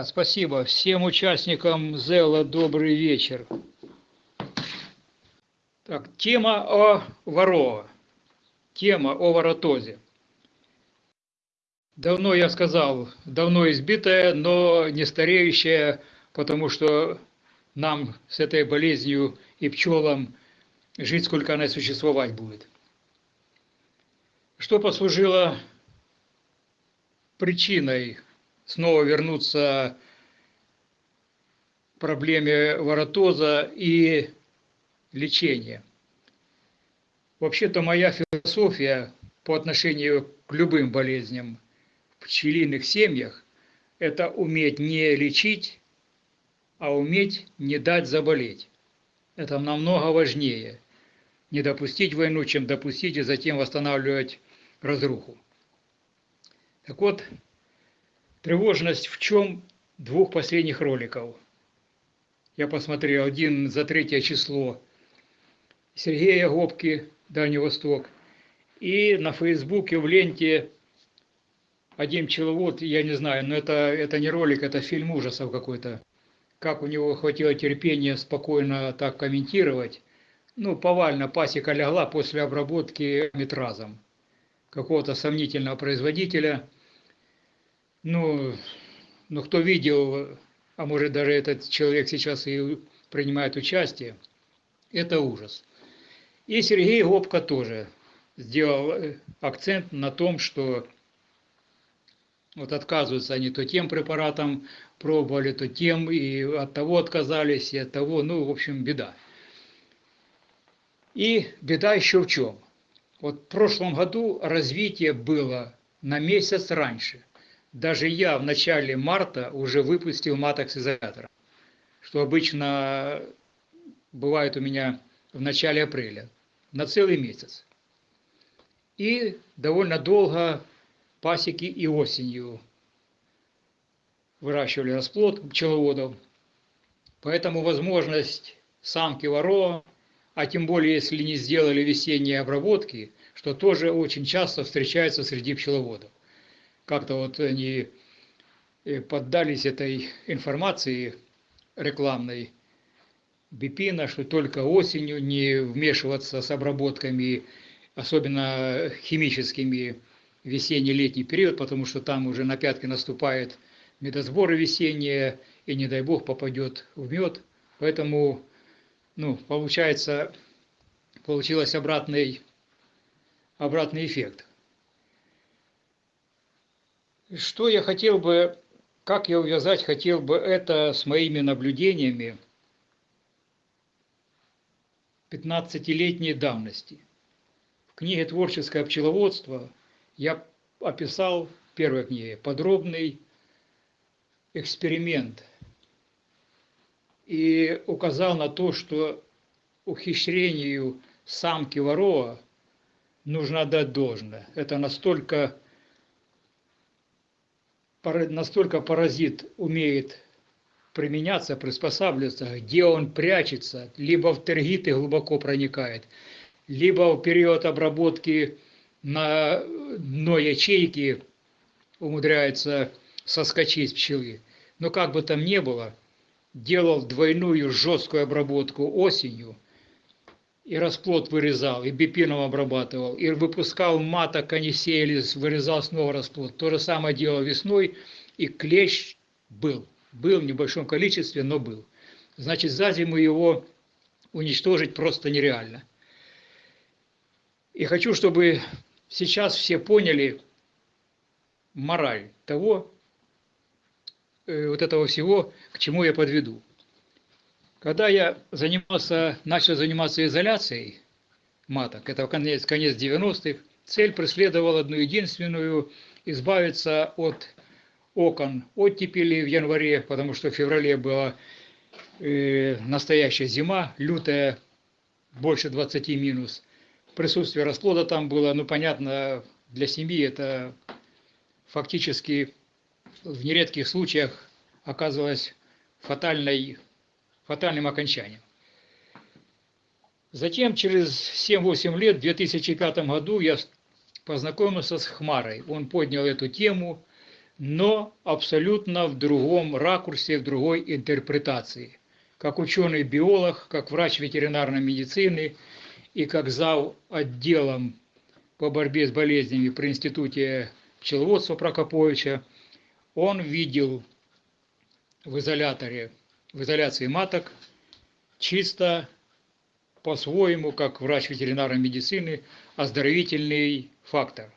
Да, спасибо. Всем участникам ЗЭЛа добрый вечер. Так, тема о Варова. Тема о воротозе. Давно я сказал, давно избитая, но не стареющая, потому что нам с этой болезнью и пчелам жить, сколько она существовать будет. Что послужило причиной снова вернуться к проблеме воротоза и лечения. Вообще-то моя философия по отношению к любым болезням пчелиных семьях – это уметь не лечить, а уметь не дать заболеть. Это намного важнее. Не допустить войну, чем допустить и затем восстанавливать разруху. Так вот, Тревожность в чем двух последних роликов? Я посмотрел один за третье число Сергея Гопки, Дальний Восток, и на Фейсбуке в ленте один пчеловод, я не знаю, но это, это не ролик, это фильм ужасов какой-то. Как у него хватило терпения спокойно так комментировать. Ну, повально пасека легла после обработки метразом какого-то сомнительного производителя – ну, ну, кто видел, а может даже этот человек сейчас и принимает участие, это ужас. И Сергей Гопко тоже сделал акцент на том, что вот отказываются они то тем препаратом пробовали, то тем, и от того отказались, и от того, ну, в общем, беда. И беда еще в чем? Вот в прошлом году развитие было на месяц раньше – даже я в начале марта уже выпустил маток с изолятора, что обычно бывает у меня в начале апреля, на целый месяц. И довольно долго пасеки и осенью выращивали расплод пчеловодов. Поэтому возможность самки ворова, а тем более если не сделали весенние обработки, что тоже очень часто встречается среди пчеловодов. Как-то вот они э, поддались этой информации рекламной. Бипина, что только осенью не вмешиваться с обработками, особенно химическими, весенне-летний период, потому что там уже на пятки наступает медосборы весенние, и не дай бог попадет в мед. Поэтому, ну, получается, получилось обратный, обратный эффект. Что я хотел бы, как я увязать хотел бы это с моими наблюдениями 15-летней давности. В книге «Творческое пчеловодство» я описал в первой книге подробный эксперимент и указал на то, что ухищрению самки ворова нужно дать должное. Это настолько настолько паразит умеет применяться, приспосабливаться, где он прячется, либо в тергиты глубоко проникает, либо в период обработки на дно ячейки умудряется соскочить пчелы. Но как бы там ни было, делал двойную жесткую обработку осенью – и расплод вырезал, и бипином обрабатывал, и выпускал маток, они сеялись, вырезал снова расплод. То же самое делал весной, и клещ был. Был в небольшом количестве, но был. Значит, за зиму его уничтожить просто нереально. И хочу, чтобы сейчас все поняли мораль того, э, вот этого всего, к чему я подведу. Когда я занимался, начал заниматься изоляцией маток, это конец, конец 90-х, цель преследовала одну единственную – избавиться от окон оттепели в январе, потому что в феврале была э, настоящая зима, лютая, больше 20 минус. Присутствие расплода там было, ну, понятно, для семьи это фактически в нередких случаях оказывалось фатальной, фатальным окончанием. Затем, через 7-8 лет, в 2005 году, я познакомился с Хмарой. Он поднял эту тему, но абсолютно в другом ракурсе, в другой интерпретации. Как ученый-биолог, как врач ветеринарной медицины и как зав. отделом по борьбе с болезнями при Институте пчеловодства Прокоповича, он видел в изоляторе, в изоляции маток чисто по-своему, как врач ветеринарной медицины, оздоровительный фактор.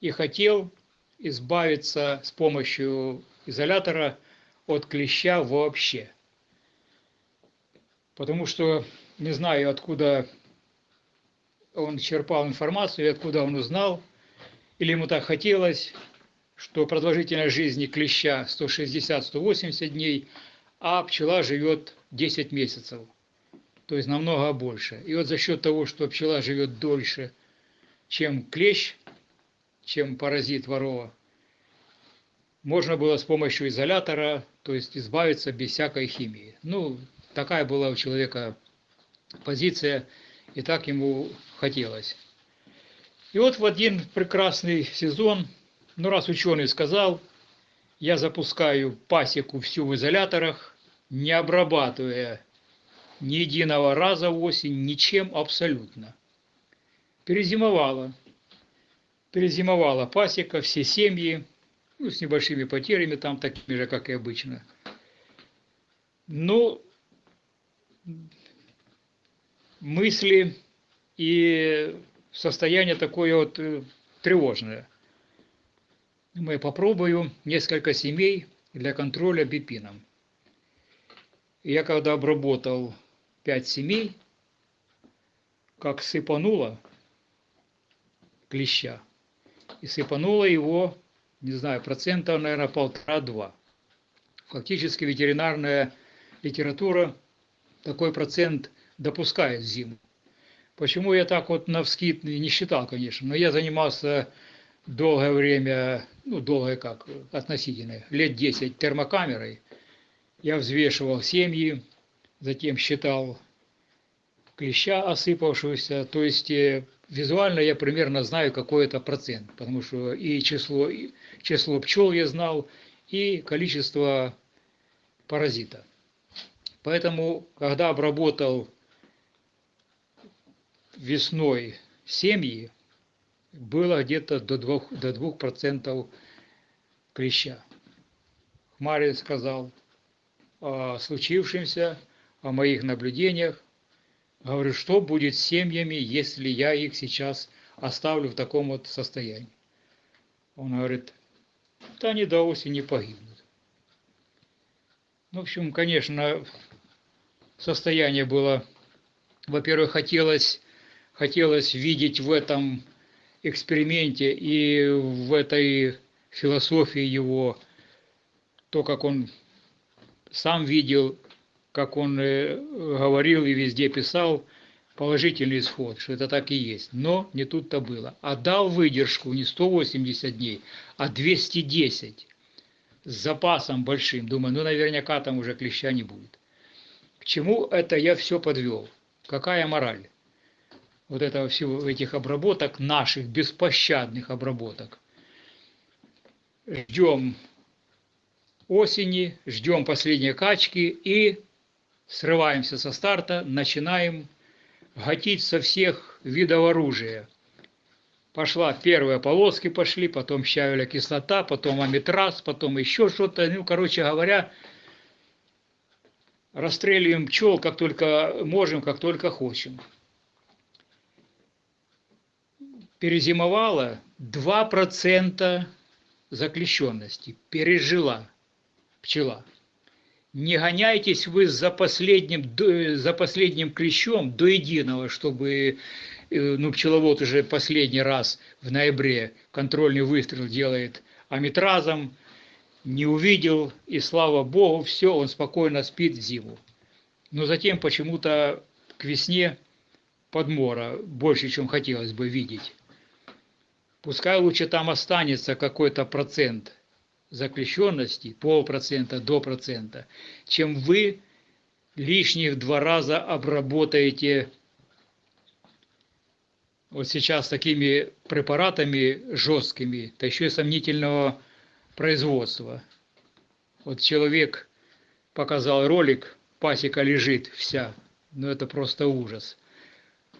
И хотел избавиться с помощью изолятора от клеща вообще. Потому что не знаю, откуда он черпал информацию откуда он узнал, или ему так хотелось, что продолжительность жизни клеща 160-180 дней, а пчела живет 10 месяцев, то есть намного больше. И вот за счет того, что пчела живет дольше, чем клещ, чем паразит ворова, можно было с помощью изолятора, то есть избавиться без всякой химии. Ну, такая была у человека позиция, и так ему хотелось. И вот в один прекрасный сезон, ну раз ученый сказал, я запускаю пасеку всю в изоляторах, не обрабатывая ни единого раза в осень, ничем абсолютно. Перезимовала. Перезимовала пасека, все семьи, ну, с небольшими потерями, там такими же, как и обычно. Но мысли и состояние такое вот э, тревожное. Мы попробую несколько семей для контроля бипином. Я когда обработал пять семей, как сыпануло клеща, и сыпануло его, не знаю, процентов, наверное, полтора-два. Фактически ветеринарная литература такой процент допускает зиму. Почему я так вот на не считал, конечно, но я занимался долгое время, ну, долгое как, относительно, лет 10 термокамерой. Я взвешивал семьи, затем считал клеща осыпавшегося, то есть э, визуально я примерно знаю какой это процент, потому что и число, и число пчел я знал, и количество паразита. Поэтому, когда обработал весной семьи было где-то до 2%, до 2 клеща. Хмарин сказал о случившемся, о моих наблюдениях. Говорю, что будет с семьями, если я их сейчас оставлю в таком вот состоянии. Он говорит, да они до осени погибнут. Ну, в общем, конечно, состояние было, во-первых, хотелось хотелось видеть в этом эксперименте и в этой философии его, то, как он сам видел, как он э, говорил и везде писал, положительный исход, что это так и есть. Но не тут-то было. А дал выдержку не 180 дней, а 210 с запасом большим. Думаю, ну наверняка там уже клеща не будет. К чему это я все подвел? Какая мораль? Вот этого всего этих обработок, наших беспощадных обработок. Ждем осени, ждем последней качки и срываемся со старта, начинаем гатить со всех видов оружия. Пошла первые полоски пошли, потом щавеля кислота, потом амитраз, потом еще что-то. Ну, короче говоря, расстреливаем пчел как только можем, как только хотим перезимовала 2% заключенности, пережила пчела. Не гоняйтесь вы за последним, за последним клещом до единого, чтобы э, ну, пчеловод уже последний раз в ноябре контрольный выстрел делает аметразом, не увидел, и слава богу, все, он спокойно спит зиму. Но затем почему-то к весне подмора больше, чем хотелось бы видеть. Пускай лучше там останется какой-то процент заключенности, полпроцента до процента, чем вы лишних два раза обработаете вот сейчас такими препаратами жесткими, да еще и сомнительного производства. Вот человек показал ролик, пасека лежит вся, ну это просто ужас.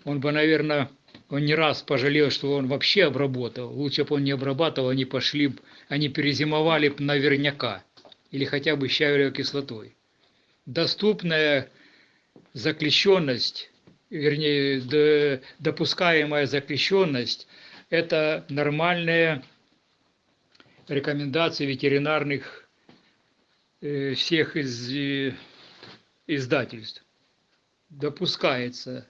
Он бы, наверное, он не раз пожалел, что он вообще обработал. Лучше бы он не обрабатывал, они пошли, они перезимовали бы наверняка. Или хотя бы щавелевой кислотой. Доступная заключенность, вернее, допускаемая заключенность, это нормальная рекомендации ветеринарных э, всех из, э, издательств. Допускается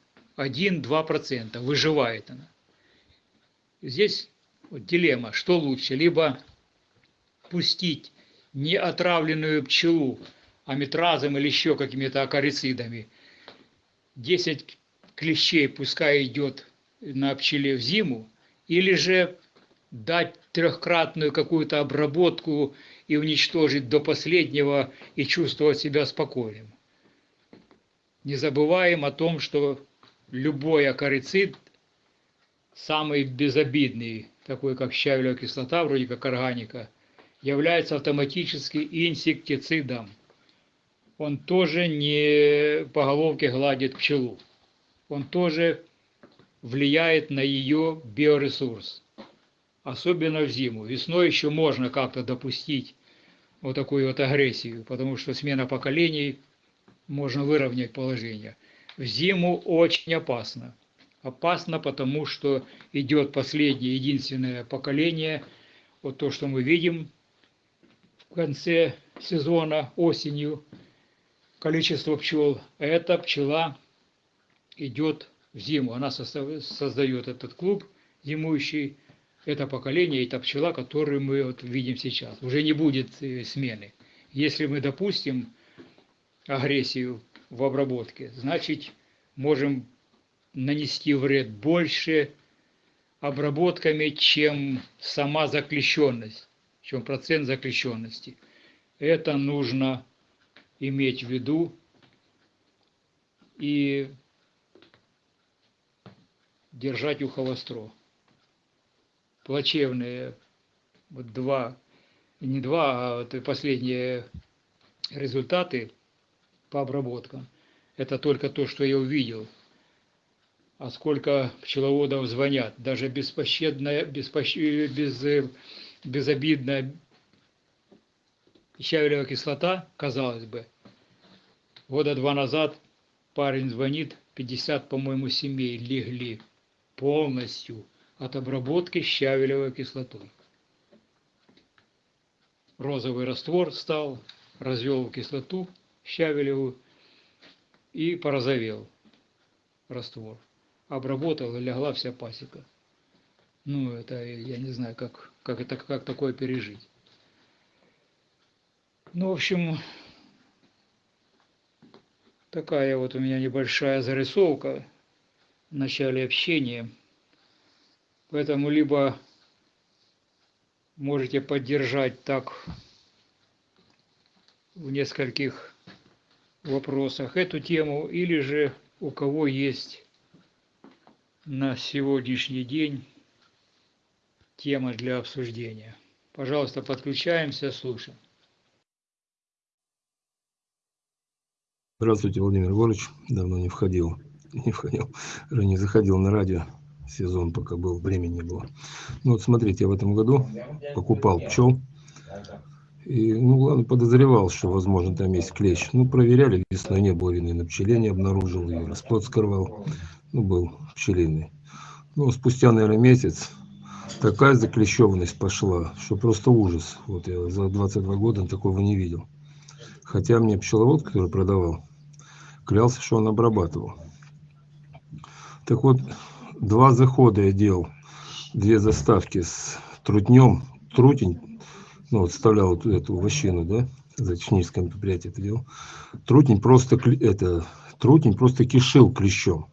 1-2%, выживает она. Здесь вот дилемма, что лучше, либо пустить неотравленную пчелу аметразом или еще какими-то акарицидами, 10 клещей пускай идет на пчеле в зиму, или же дать трехкратную какую-то обработку и уничтожить до последнего и чувствовать себя спокойным. Не забываем о том, что любой акарицид, самый безобидный, такой как щавелевая кислота, вроде как органика, является автоматически инсектицидом. Он тоже не по головке гладит пчелу. Он тоже влияет на ее биоресурс. Особенно в зиму. Весной еще можно как-то допустить вот такую вот агрессию, потому что смена поколений можно выровнять положение – в зиму очень опасно. Опасно, потому что идет последнее, единственное поколение. Вот то, что мы видим в конце сезона, осенью, количество пчел. Эта пчела идет в зиму. Она создает этот клуб зимующий. Это поколение, это пчела, которую мы вот видим сейчас. Уже не будет э, смены. Если мы допустим агрессию в обработке, значит, можем нанести вред больше обработками, чем сама заключенность, чем процент заключенности. Это нужно иметь в виду и держать ухо востро. Плачевные вот два, не два, а вот последние результаты по обработкам. Это только то, что я увидел. А сколько пчеловодов звонят, даже беспощадная, беспощ... без... безобидная щавелевая кислота, казалось бы. Года два назад парень звонит, 50, по-моему, семей легли полностью от обработки щавелевой кислотой. Розовый раствор стал, развел кислоту щавелевую и порозовел раствор. Обработал и легла вся пасека. Ну, это я не знаю, как, как, это, как такое пережить. Ну, в общем, такая вот у меня небольшая зарисовка в начале общения. Поэтому либо можете поддержать так в нескольких вопросах эту тему, или же у кого есть на сегодняшний день тема для обсуждения. Пожалуйста, подключаемся, слушаем. Здравствуйте, Владимир Егорович. Давно не входил, не входил, не заходил на радио. Сезон пока был, времени не было. Ну вот смотрите, я в этом году покупал пчел и, ну, ладно, подозревал, что, возможно, там есть клещ. Ну, проверяли, весной не было вины на пчеле, не обнаружил ее, расплод скрывал. Ну, был пчелиный. Ну, спустя, наверное, месяц такая заклещеванность пошла, что просто ужас. Вот я за 22 года такого не видел. Хотя мне пчеловод, который продавал, клялся, что он обрабатывал. Так вот, два захода я делал, две заставки с трутнем. Трутень ну, вот вставлял вот эту вощину, да, за техническое мероприятие это делал, трутень просто, это, трутень просто кишил клещом.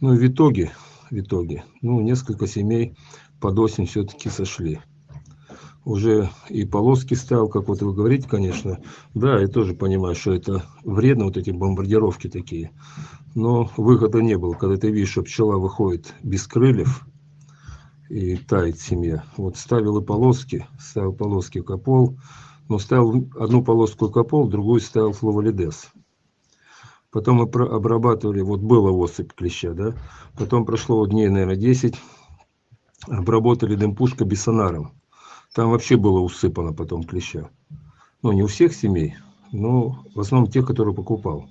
Ну, в итоге, в итоге, ну, несколько семей под осень все-таки сошли. уже и полоски ставил, как вот вы говорите, конечно. Да, я тоже понимаю, что это вредно, вот эти бомбардировки такие. Но выхода не было, когда ты видишь, что пчела выходит без крыльев и тает семья. Вот ставил и полоски, ставил полоски капол, но ставил одну полоску капол, другую ставил фловалидес. Потом мы обрабатывали, вот была осыпь клеща, да, потом прошло дней, наверное, 10, обработали дымпушка бисонаром там вообще было усыпано потом клеща. Ну, не у всех семей, но в основном тех, которые покупал.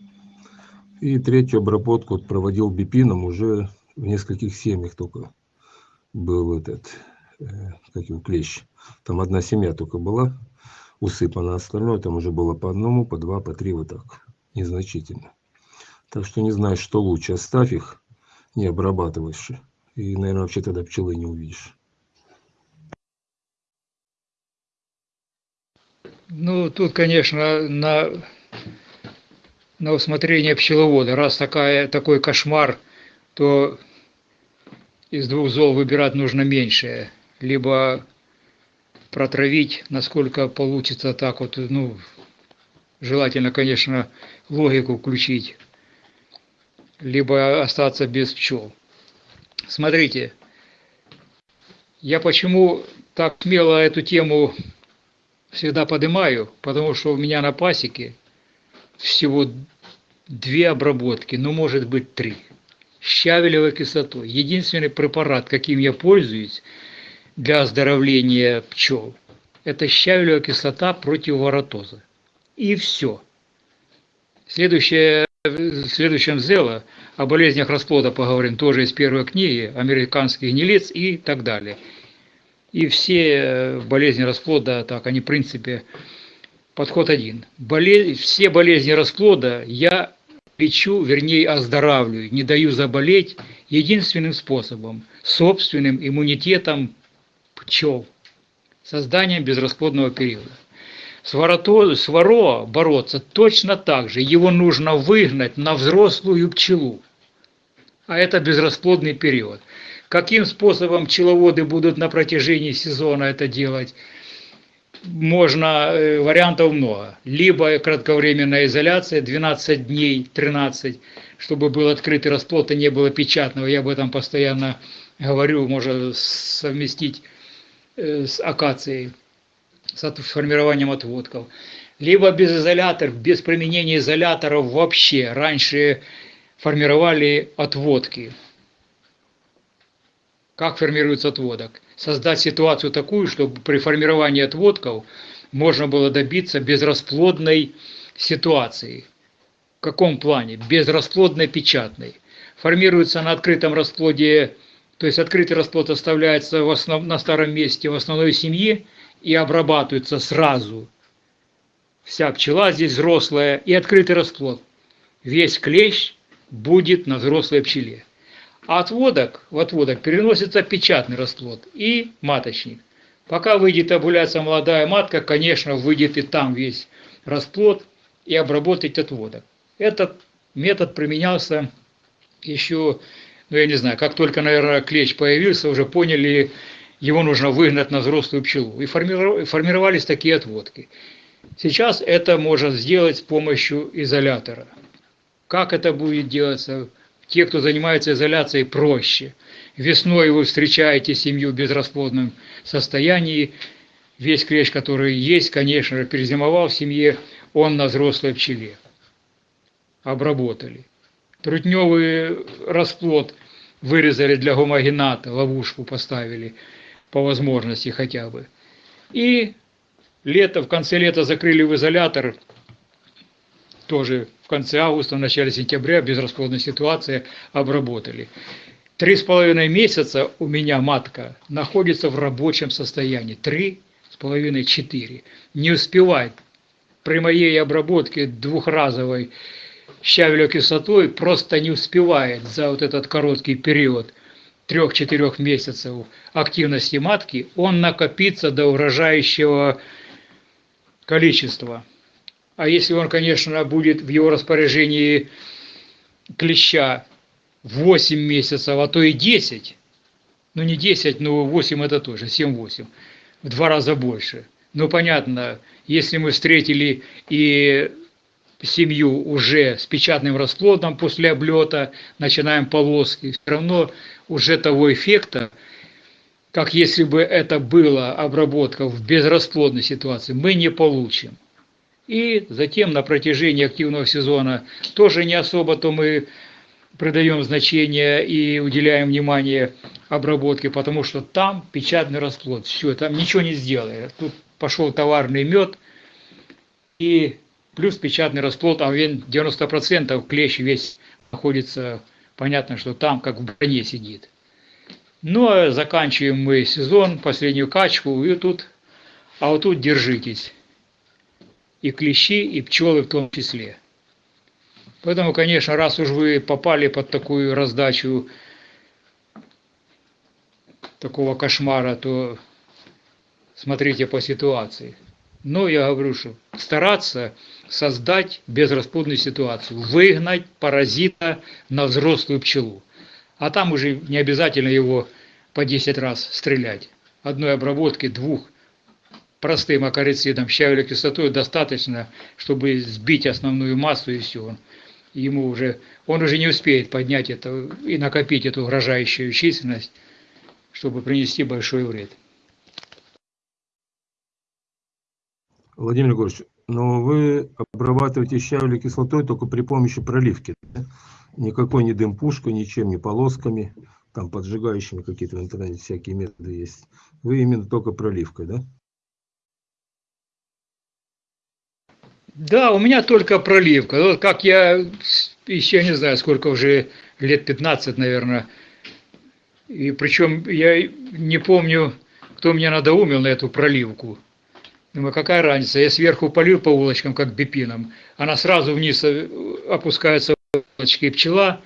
И третью обработку проводил бипином уже в нескольких семьях только был этот, э, как его, клещ. Там одна семья только была усыпана, а остальное там уже было по одному, по два, по три, вот так, незначительно. Так что не знаю, что лучше, оставь их, не обрабатываешь, и, наверное, вообще тогда пчелы не увидишь. Ну, тут, конечно, на, на усмотрение пчеловода. Раз такая, такой кошмар, то из двух зол выбирать нужно меньшее. Либо протравить, насколько получится так вот, ну, желательно, конечно, логику включить, либо остаться без пчел. Смотрите, я почему так смело эту тему всегда поднимаю, потому что у меня на пасеке всего две обработки, ну может быть три. Щавелевой кислотой. Единственный препарат, каким я пользуюсь для оздоровления пчел, это щавелевая кислота против воротоза. И все. Следующее, в следующем зело о болезнях расплода поговорим тоже из первой книги, американских гнилец и так далее. И все э, болезни расплода, так, они в принципе подход один. Болез... Все болезни расплода я лечу, вернее оздоравливаю, не даю заболеть единственным способом – собственным иммунитетом пчел, созданием безрасплодного периода. С, ворото, с воро бороться точно так же. Его нужно выгнать на взрослую пчелу. А это безрасплодный период. Каким способом пчеловоды будут на протяжении сезона это делать? Можно, э, вариантов много. Либо кратковременная изоляция, 12 дней, 13, чтобы был открытый расплод и не было печатного. Я об этом постоянно говорю, можно совместить э, с акацией, с формированием отводков. Либо без изоляторов, без применения изоляторов вообще. Раньше формировали отводки как формируется отводок. Создать ситуацию такую, чтобы при формировании отводков можно было добиться безрасплодной ситуации. В каком плане? Безрасплодной печатной. Формируется на открытом расплоде, то есть открытый расплод оставляется в основ, на старом месте в основной семье и обрабатывается сразу. Вся пчела здесь взрослая и открытый расплод. Весь клещ будет на взрослой пчеле. Отводок, в отводок переносится печатный расплод и маточник. Пока выйдет овуляция молодая матка, конечно, выйдет и там весь расплод и обработать отводок. Этот метод применялся еще, ну я не знаю, как только, наверное, клещ появился, уже поняли, его нужно выгнать на взрослую пчелу. И формировались такие отводки. Сейчас это можно сделать с помощью изолятора. Как это будет делаться? Те, кто занимается изоляцией, проще. Весной вы встречаете семью в безрасплодном состоянии. Весь клещ, который есть, конечно же, перезимовал в семье, он на взрослой пчеле. Обработали. Трутневый расплод вырезали для гомогената, ловушку поставили по возможности хотя бы. И лето, в конце лета закрыли в изолятор, тоже в конце августа, в начале сентября, безрасплодная ситуация, обработали. Три с половиной месяца у меня матка находится в рабочем состоянии. Три с половиной, четыре. Не успевает при моей обработке двухразовой щавелевой кислотой просто не успевает за вот этот короткий период трех-четырех месяцев активности матки, он накопится до урожающего количества. А если он, конечно, будет в его распоряжении клеща 8 месяцев, а то и 10, ну не 10, но 8 это тоже, 7-8, в два раза больше. Ну, понятно, если мы встретили и семью уже с печатным расплодом после облета, начинаем полоски, все равно уже того эффекта, как если бы это была обработка в безрасплодной ситуации, мы не получим. И затем на протяжении активного сезона тоже не особо-то мы придаем значение и уделяем внимание обработке, потому что там печатный расплод. Все, там ничего не сделаешь. Тут пошел товарный мед и плюс печатный расплод, а 90% клещ весь находится, понятно, что там как в броне сидит. Ну, а заканчиваем мы сезон, последнюю качку, и тут, а вот тут держитесь. И клещи, и пчелы в том числе. Поэтому, конечно, раз уж вы попали под такую раздачу такого кошмара, то смотрите по ситуации. Но я говорю, что стараться создать безрасплодную ситуацию, выгнать паразита на взрослую пчелу. А там уже не обязательно его по 10 раз стрелять. Одной обработки, двух простым акарицидом, щавелевой кислотой достаточно, чтобы сбить основную массу и все. Ему уже, он уже не успеет поднять это и накопить эту угрожающую численность, чтобы принести большой вред. Владимир Егорович, но вы обрабатываете щавелевой кислотой только при помощи проливки. Да? никакой не дым пушка, ничем, не полосками, там поджигающими какие-то в интернете всякие методы есть. Вы именно только проливкой, да? Да, у меня только проливка. Вот как я еще не знаю, сколько уже, лет 15, наверное. И причем я не помню, кто меня надоумил на эту проливку. Думаю, какая разница, я сверху полил по улочкам, как бипином, она сразу вниз э, опускается и пчела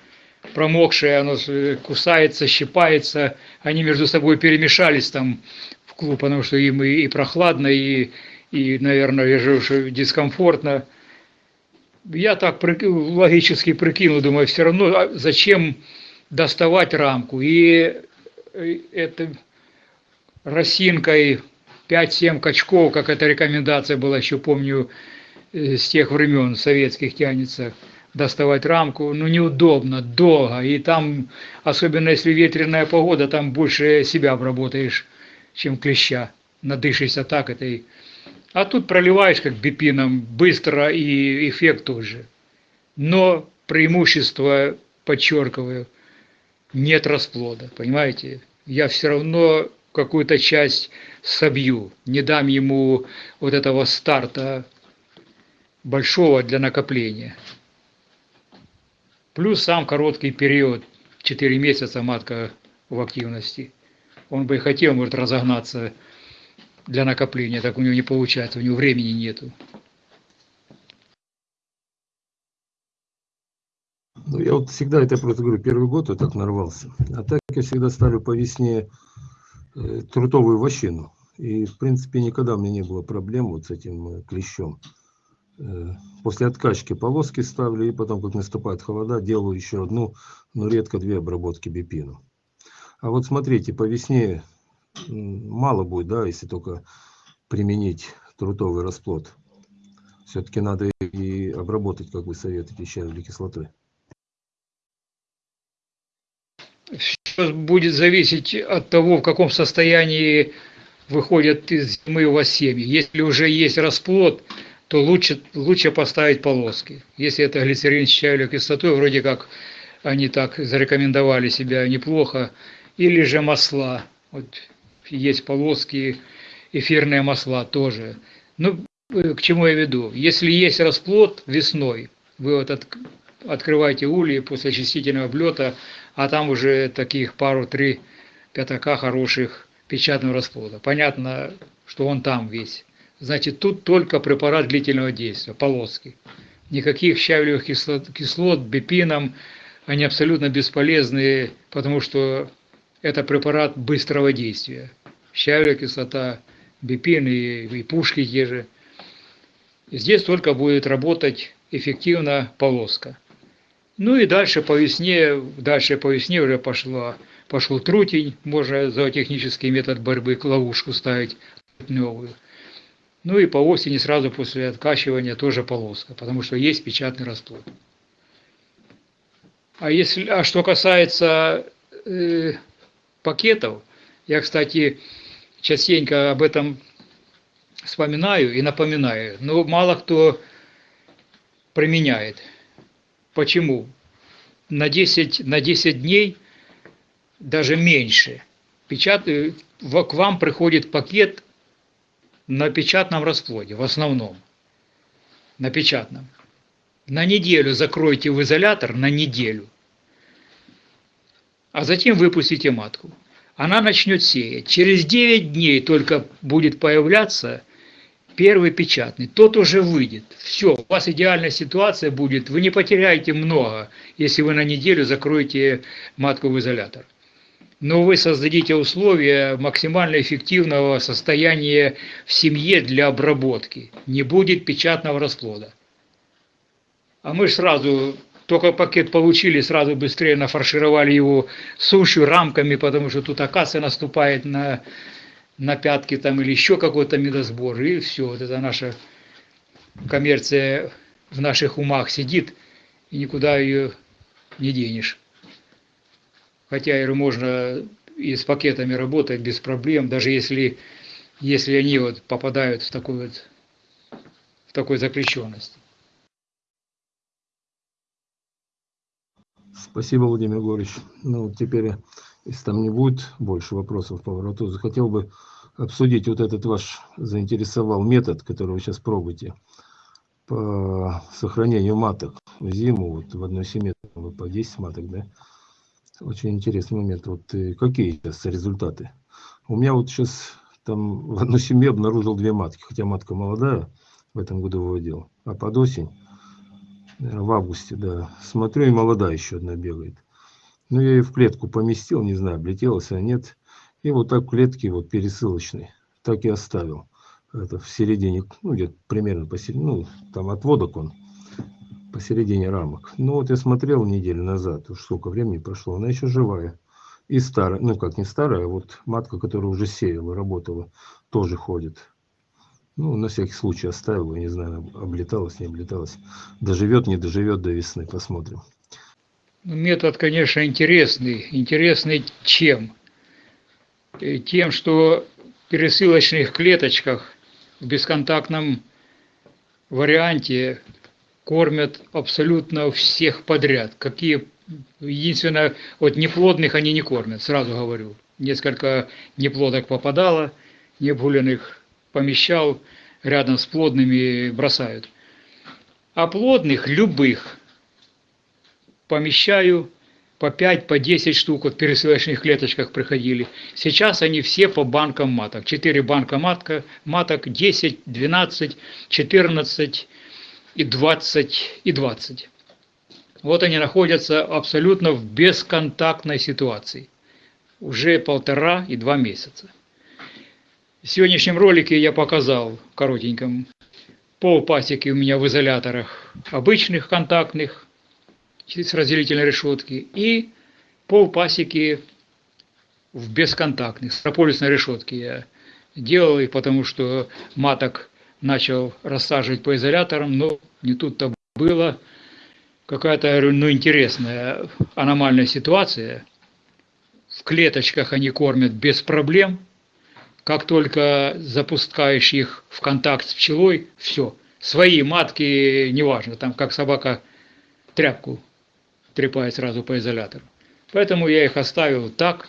промокшая, она кусается, щипается, они между собой перемешались там в клуб, потому что им и прохладно, и, и, наверное, же уже дискомфортно. Я так логически прикинул, думаю, все равно а зачем доставать рамку. И э, это росинкой 5-7 качков, как эта рекомендация была, еще помню, э, с тех времен советских тянется – доставать рамку, ну неудобно, долго, и там, особенно если ветреная погода, там больше себя обработаешь, чем клеща, надышишься так этой. А тут проливаешь как бипином, быстро и эффект тот же. Но преимущество, подчеркиваю, нет расплода, понимаете? Я все равно какую-то часть собью, не дам ему вот этого старта большого для накопления. Плюс сам короткий период, 4 месяца матка в активности. Он бы и хотел, может, разогнаться для накопления, так у него не получается, у него времени нету. Ну, я вот всегда, это просто говорю, первый год я так нарвался. А так я всегда ставлю по весне э, трутовую вощину. И, в принципе, никогда у меня не было проблем вот с этим э, клещом. Э, после откачки полоски ставлю, и потом, как наступает холода, делаю еще одну, но редко две обработки бипину. А вот смотрите, по весне мало будет, да, если только применить трутовый расплод. Все-таки надо и обработать, как вы советуете, щавелевой кислотой. Все будет зависеть от того, в каком состоянии выходят из зимы у вас семьи. Если уже есть расплод, то лучше, лучше поставить полоски. Если это глицерин с чайной кислотой, вроде как они так зарекомендовали себя неплохо, или же масла. Вот есть полоски, эфирные масла тоже. Ну, э, к чему я веду? Если есть расплод весной, вы вот от, открываете ульи после очистительного облета, а там уже таких пару-три пятака хороших печатного расплода. Понятно, что он там весь. Значит, тут только препарат длительного действия, полоски. Никаких щавелевых кислот, кислот бипином, они абсолютно бесполезны, потому что это препарат быстрого действия. Щавелевая кислота, бипин и, и пушки те же. Здесь только будет работать эффективно полоска. Ну и дальше по весне, дальше по весне уже пошло, пошел трутень, можно за технический метод борьбы ловушку ставить новую. Ну и по осени сразу после откачивания тоже полоска, потому что есть печатный расплод. А, если, а что касается э, пакетов, я, кстати, частенько об этом вспоминаю и напоминаю, но мало кто применяет. Почему? На 10, на 10 дней, даже меньше, печат, к вам приходит пакет на печатном расплоде, в основном. На печатном. На неделю закройте в изолятор, на неделю. А затем выпустите матку. Она начнет сеять. Через 9 дней только будет появляться первый печатный. Тот уже выйдет. Все, у вас идеальная ситуация будет. Вы не потеряете много, если вы на неделю закроете матку в изолятор но вы создадите условия максимально эффективного состояния в семье для обработки. Не будет печатного расплода. А мы сразу, только пакет получили, сразу быстрее нафаршировали его сушью, рамками, потому что тут акация наступает на, на пятки там или еще какой-то медосбор. И все, вот это наша коммерция в наших умах сидит, и никуда ее не денешь. Хотя и можно и с пакетами работать без проблем, даже если, если они вот попадают в такую вот в такой запрещенность. Спасибо, Владимир Григорьевич. Ну, теперь, если там не будет больше вопросов по вороту, захотел бы обсудить вот этот ваш заинтересовал метод, который вы сейчас пробуете по сохранению маток в зиму, вот в одной семье по 10 маток, да, очень интересный момент. Вот э, какие сейчас результаты? У меня вот сейчас там в одной семье обнаружил две матки, хотя матка молодая, в этом году выводил. А под осень, в августе, да, смотрю, и молодая еще одна бегает. Ну, я ее в клетку поместил, не знаю, облетелась она, нет. И вот так в клетке вот пересылочной, так и оставил. Это в середине, ну, где-то примерно посередине, ну, там отводок он посередине рамок. Ну вот я смотрел неделю назад, уж сколько времени прошло, она еще живая. И старая, ну как не старая, а вот матка, которая уже сеяла, работала, тоже ходит. Ну, на всякий случай оставил, не знаю, облеталась, не облеталась. Доживет, не доживет до весны, посмотрим. Ну, метод, конечно, интересный. Интересный чем? Э, тем, что в пересылочных клеточках в бесконтактном варианте кормят абсолютно всех подряд. Какие единственное, вот неплодных они не кормят, сразу говорю. Несколько неплодок попадало, необгуленных помещал, рядом с плодными бросают. А плодных, любых, помещаю по 5, по 10 штук, вот в пересылочных клеточках приходили. Сейчас они все по банкам маток. 4 банка матка, маток, 10, 12, 14, и 20, и 20. Вот они находятся абсолютно в бесконтактной ситуации. Уже полтора и два месяца. В сегодняшнем ролике я показал, коротеньком, пол пасеки у меня в изоляторах обычных контактных, с разделительной решетки, и пол пасеки в бесконтактных, с прополисной решетки я делал их, потому что маток начал рассаживать по изоляторам, но не тут-то было. Какая-то, ну, интересная аномальная ситуация. В клеточках они кормят без проблем. Как только запускаешь их в контакт с пчелой, все. Свои матки, неважно, там как собака тряпку трепает сразу по изолятору. Поэтому я их оставил так,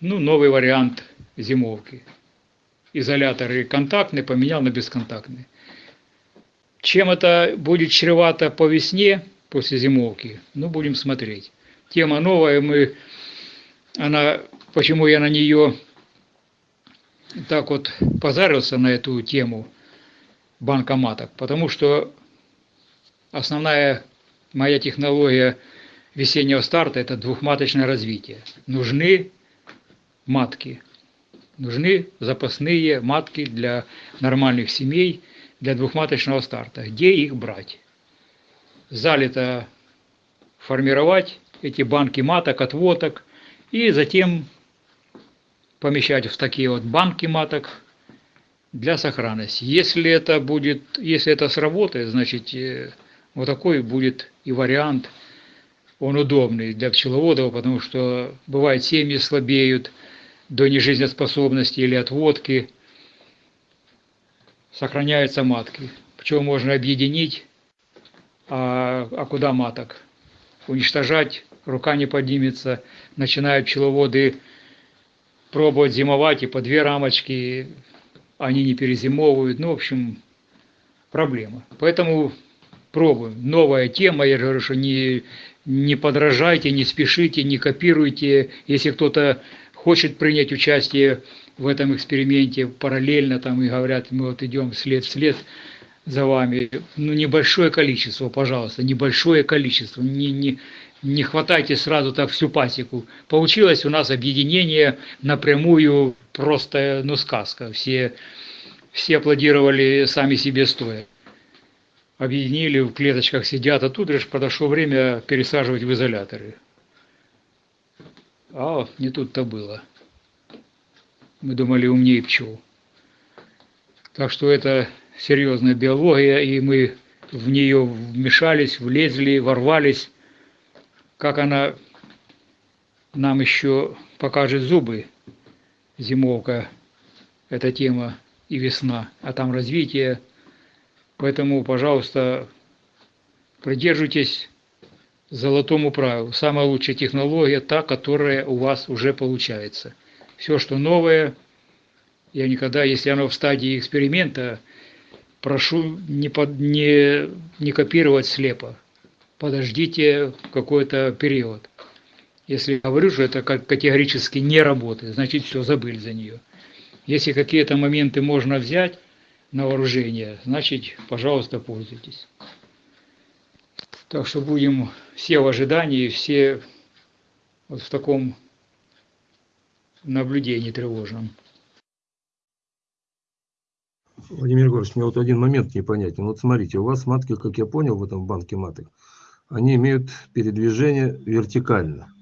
ну, новый вариант зимовки изоляторы контактные поменял на бесконтактные. Чем это будет чревато по весне, после зимовки, ну, будем смотреть. Тема новая, мы, она, почему я на нее так вот позарился на эту тему банкоматок, потому что основная моя технология весеннего старта – это двухматочное развитие. Нужны матки – нужны запасные матки для нормальных семей, для двухматочного старта. Где их брать? Залито формировать эти банки маток, отводок, и затем помещать в такие вот банки маток, для сохранности. Если это будет, если это сработает, значит э, вот такой будет и вариант, он удобный для пчеловодов, потому что бывает семьи слабеют до нежизнеспособности или отводки, сохраняются матки. Пчел можно объединить, а, а куда маток? Уничтожать, рука не поднимется, начинают пчеловоды пробовать зимовать и по две рамочки, они не перезимовывают, ну, в общем, проблема. Поэтому пробуем. Новая тема, я говорю, что не, не подражайте, не спешите, не копируйте. Если кто-то хочет принять участие в этом эксперименте параллельно, там и говорят, мы вот идем след в след за вами, ну, небольшое количество, пожалуйста, небольшое количество, не, не, не хватайте сразу так всю пасеку. Получилось у нас объединение напрямую, просто, ну, сказка. Все, все аплодировали сами себе стоя. Объединили, в клеточках сидят, а тут лишь подошло время пересаживать в изоляторы. А не тут-то было. Мы думали умнее пчел. Так что это серьезная биология, и мы в нее вмешались, влезли, ворвались как она нам еще покажет зубы, зимовка, эта тема и весна, а там развитие. Поэтому, пожалуйста, придерживайтесь золотому правилу. Самая лучшая технология та, которая у вас уже получается. Все, что новое, я никогда, если оно в стадии эксперимента, прошу не, под, не, не копировать слепо подождите какой-то период. Если говорю, что это категорически не работает, значит все, забыли за нее. Если какие-то моменты можно взять на вооружение, значит, пожалуйста, пользуйтесь. Так что будем все в ожидании, все вот в таком наблюдении тревожном. Владимир Егорович, мне вот один момент непонятен. Вот смотрите, у вас матки, как я понял, в этом банке маток, они имеют передвижение вертикально.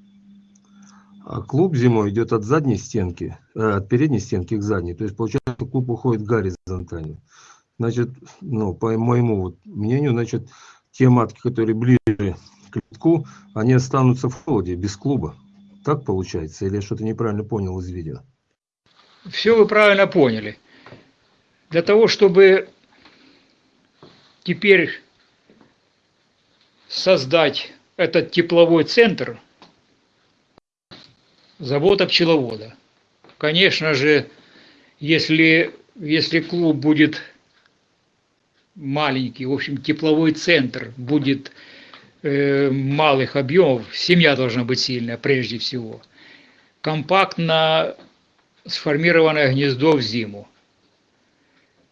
А клуб зимой идет от задней стенки, э, от передней стенки к задней. То есть, получается, клуб уходит горизонтально. Значит, ну, по моему вот мнению, значит, те матки, которые ближе к литку, они останутся в холоде, без клуба. Так получается? Или я что-то неправильно понял из видео? Все вы правильно поняли. Для того, чтобы теперь создать этот тепловой центр завода пчеловода. Конечно же, если, если клуб будет маленький, в общем, тепловой центр будет э, малых объемов, семья должна быть сильная прежде всего. Компактно сформированное гнездо в зиму.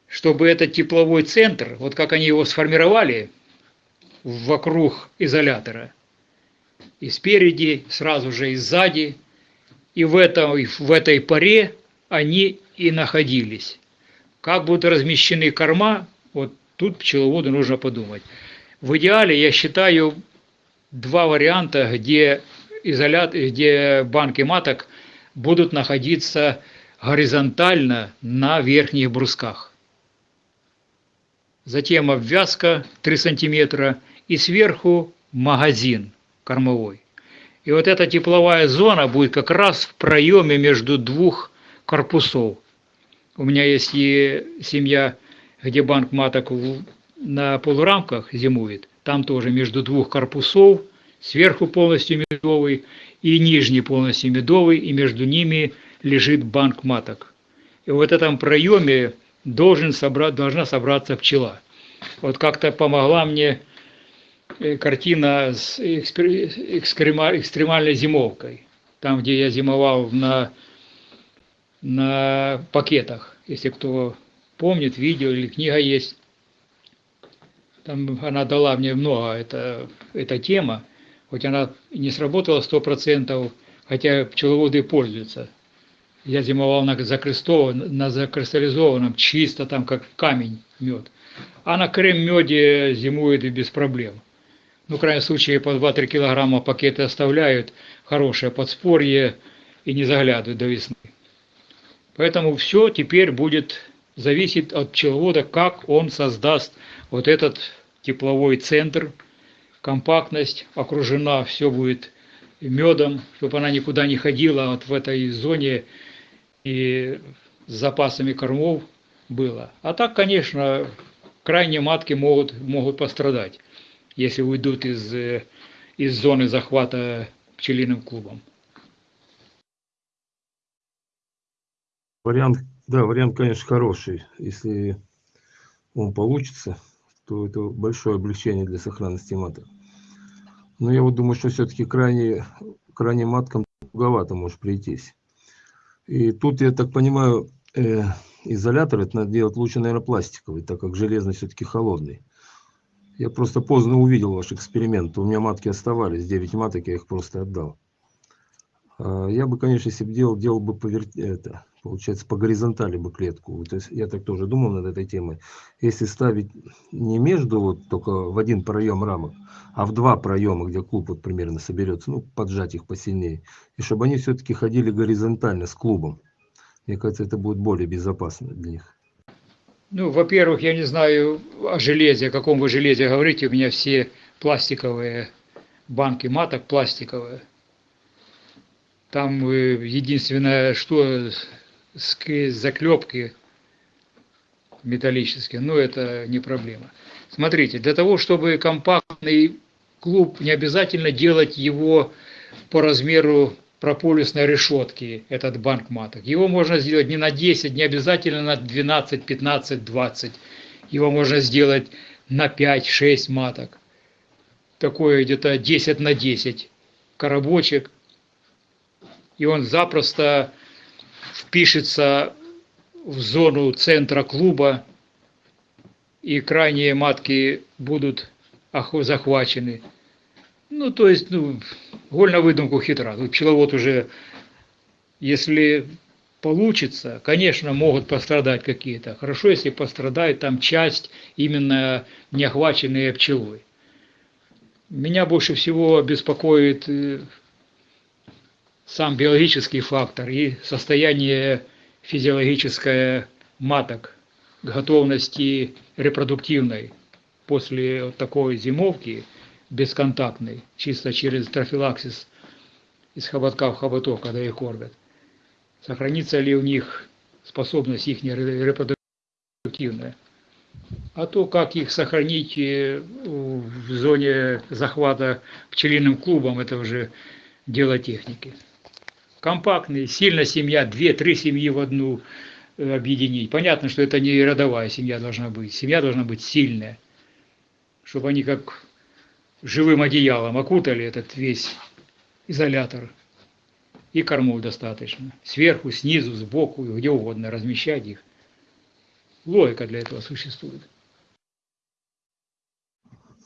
Чтобы этот тепловой центр, вот как они его сформировали, вокруг изолятора. И спереди, сразу же и сзади. И в, этом, в этой паре они и находились. Как будут размещены корма, вот тут пчеловоду нужно подумать. В идеале, я считаю, два варианта, где, изолят, где банки маток будут находиться горизонтально на верхних брусках. Затем обвязка 3 сантиметра и сверху магазин кормовой. И вот эта тепловая зона будет как раз в проеме между двух корпусов. У меня есть и семья, где банк маток на полурамках зимует. Там тоже между двух корпусов, сверху полностью медовый и нижний полностью медовый, и между ними лежит банк маток. И в этом проеме должен собрать, должна собраться пчела. Вот как-то помогла мне картина с экстремальной зимовкой. Там, где я зимовал на, на пакетах. Если кто помнит, видео или книга есть. Там она дала мне много, это, эта тема. Хоть она не сработала сто процентов, хотя пчеловоды пользуются. Я зимовал на, закрестованном, на закристаллизованном, чисто там как камень мед. А на крем-меде зимует и без проблем ну, в крайнем случае, по 2-3 килограмма пакеты оставляют, хорошее подспорье и не заглядывают до весны. Поэтому все теперь будет зависит от пчеловода, как он создаст вот этот тепловой центр, компактность окружена, все будет медом, чтобы она никуда не ходила вот в этой зоне и с запасами кормов было. А так, конечно, крайние матки могут, могут пострадать, если уйдут из, э, из зоны захвата пчелиным клубом. Вариант, да, вариант, конечно, хороший. Если он получится, то это большое облегчение для сохранности маток. Но я вот думаю, что все-таки крайне, крайне маткам туговато может прийтись. И тут, я так понимаю, э, изолятор это надо делать лучше, наверное, пластиковый, так как железный все-таки холодный. Я просто поздно увидел ваш эксперимент. У меня матки оставались, 9 маток, я их просто отдал. А я бы, конечно, если бы делал, делал бы по, это, получается, по горизонтали бы клетку. То есть я так тоже думал над этой темой. Если ставить не между, вот только в один проем рамок, а в два проема, где клуб вот примерно соберется, ну, поджать их посильнее. И чтобы они все-таки ходили горизонтально с клубом. Мне кажется, это будет более безопасно для них. Ну, во-первых, я не знаю о железе, о каком вы железе говорите. У меня все пластиковые банки маток пластиковые. Там э, единственное, что заклепки металлические, но это не проблема. Смотрите, для того, чтобы компактный клуб, не обязательно делать его по размеру прополисной решетки, этот банк маток. Его можно сделать не на 10, не обязательно на 12, 15, 20. Его можно сделать на 5-6 маток. Такое где-то 10 на 10 коробочек. И он запросто впишется в зону центра клуба, и крайние матки будут захвачены. Ну, то есть, ну, голь на выдумку хитра. Тут пчеловод уже, если получится, конечно, могут пострадать какие-то. Хорошо, если пострадает там часть именно не охваченные пчелой. Меня больше всего беспокоит э, сам биологический фактор и состояние физиологическое маток, готовности репродуктивной после вот такой зимовки бесконтактной, чисто через трофилаксис из хоботка в хоботок, когда их кормят. Сохранится ли у них способность их репродуктивная. А то, как их сохранить э, в зоне захвата пчелиным клубом, это уже дело техники компактный, сильная семья, две-три семьи в одну э, объединить. Понятно, что это не родовая семья должна быть. Семья должна быть сильная, чтобы они как живым одеялом окутали этот весь изолятор. И кормов достаточно. Сверху, снизу, сбоку, где угодно размещать их. Логика для этого существует.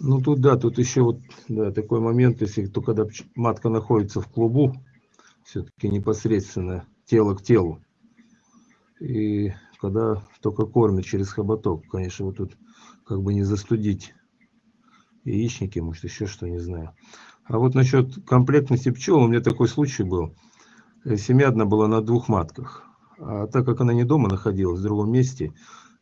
Ну тут да, тут еще вот да, такой момент, если то когда матка находится в клубу, все-таки непосредственно тело к телу. И когда только кормят через хоботок, конечно, вот тут как бы не застудить яичники, может еще что, не знаю. А вот насчет комплектности пчел, у меня такой случай был. Семья одна была на двух матках. А так как она не дома находилась, в другом месте,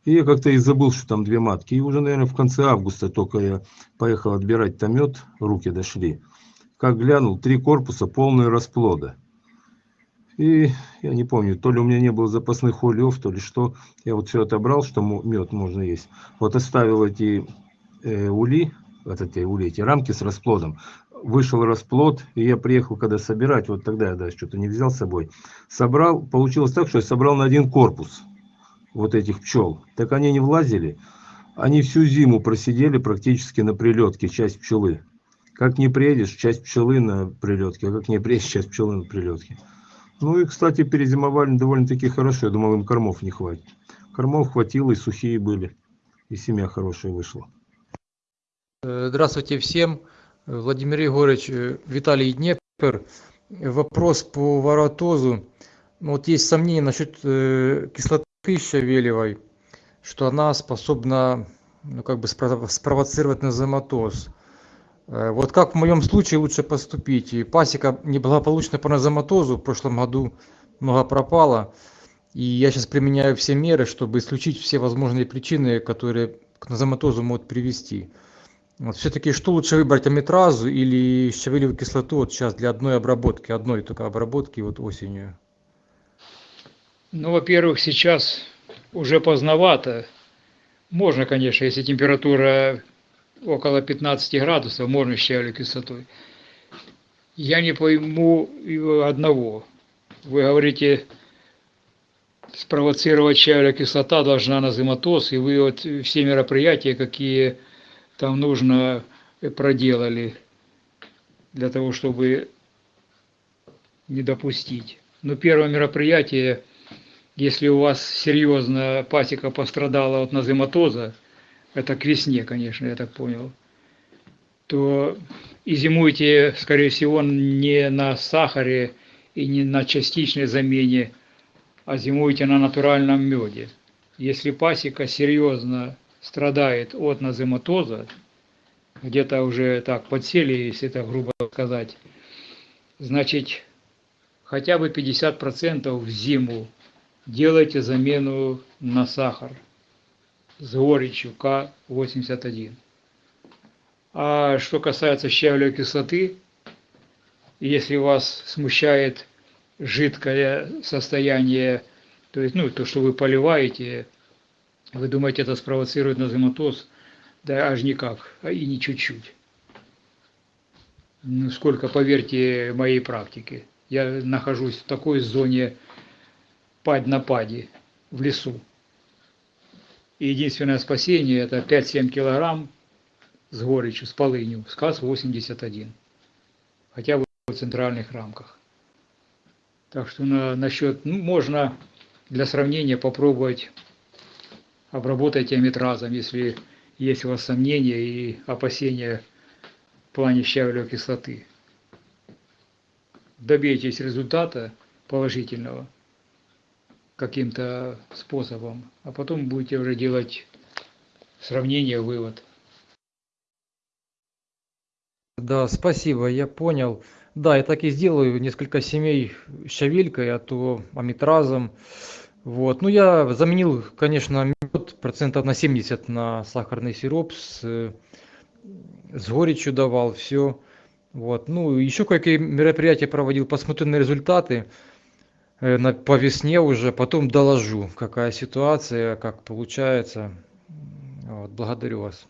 и я как-то и забыл, что там две матки. И уже, наверное, в конце августа только я поехал отбирать там мед, руки дошли. Как глянул, три корпуса полные расплода. И я не помню, то ли у меня не было запасных ульев, то ли что. Я вот все отобрал, что мед можно есть. Вот оставил эти э, ули, вот эти ули, эти рамки с расплодом. Вышел расплод, и я приехал когда собирать, вот тогда я да, что-то не взял с собой. Собрал, получилось так, что я собрал на один корпус вот этих пчел. Так они не влазили. Они всю зиму просидели практически на прилетке, часть пчелы. Как не приедешь, часть пчелы на прилетке, а как не приедешь, часть пчелы на прилетке. Ну и, кстати, перезимовали довольно-таки хорошо. Я думал, им кормов не хватит. Кормов хватило, и сухие были. И семья хорошая вышла. Здравствуйте всем. Владимир Егорович, э, Виталий Днепр. Вопрос по воротозу. Ну, вот есть сомнения насчет э, кислоты щавелевой, что она способна ну, как бы спровоцировать назематоз. Э, вот как в моем случае лучше поступить? И пасека неблагополучно по назоматозу в прошлом году много пропало. И я сейчас применяю все меры, чтобы исключить все возможные причины, которые к назематозу могут привести. Вот все-таки что лучше выбрать, аметразу или щавелевую кислоту вот сейчас для одной обработки, одной только обработки вот осенью? Ну, во-первых, сейчас уже поздновато. Можно, конечно, если температура около 15 градусов, можно щавелевой кислотой. Я не пойму одного. Вы говорите, спровоцировать щавелевая кислота должна на зиматоз, и вы вот все мероприятия, какие там нужно, проделали для того, чтобы не допустить. Но первое мероприятие, если у вас серьезно пасека пострадала от назематоза, это к весне, конечно, я так понял, то и зимуйте, скорее всего, не на сахаре и не на частичной замене, а зимуйте на натуральном меде. Если пасека серьезно страдает от назематоза, где-то уже так подсели, если это грубо сказать, значит, хотя бы 50% в зиму делайте замену на сахар – с горечью К81. А что касается щавелевой кислоты, если вас смущает жидкое состояние, то есть, ну, то, что вы поливаете, вы думаете, это спровоцирует назематоз, да аж никак, а и не чуть-чуть. Ну, сколько, поверьте, моей практике. Я нахожусь в такой зоне падь на паде в лесу. И единственное спасение это 5-7 килограмм с горечью, с полынью, СКАС-81. Хотя бы в центральных рамках. Так что на, насчет, ну, можно для сравнения попробовать обработать амитразом, если есть у вас сомнения и опасения в плане щавелевой кислоты. Добейтесь результата положительного – каким-то способом, а потом будете уже делать сравнение, вывод. Да, спасибо, я понял. Да, я так и сделаю, несколько семей щавелькой, а то амитразом. Вот. Ну, я заменил, конечно, процентов на 70 на сахарный сироп с, с горечью давал, все. Вот. Ну, еще какие мероприятия проводил, посмотрю на результаты. Э, на по весне уже потом доложу какая ситуация как получается вот благодарю вас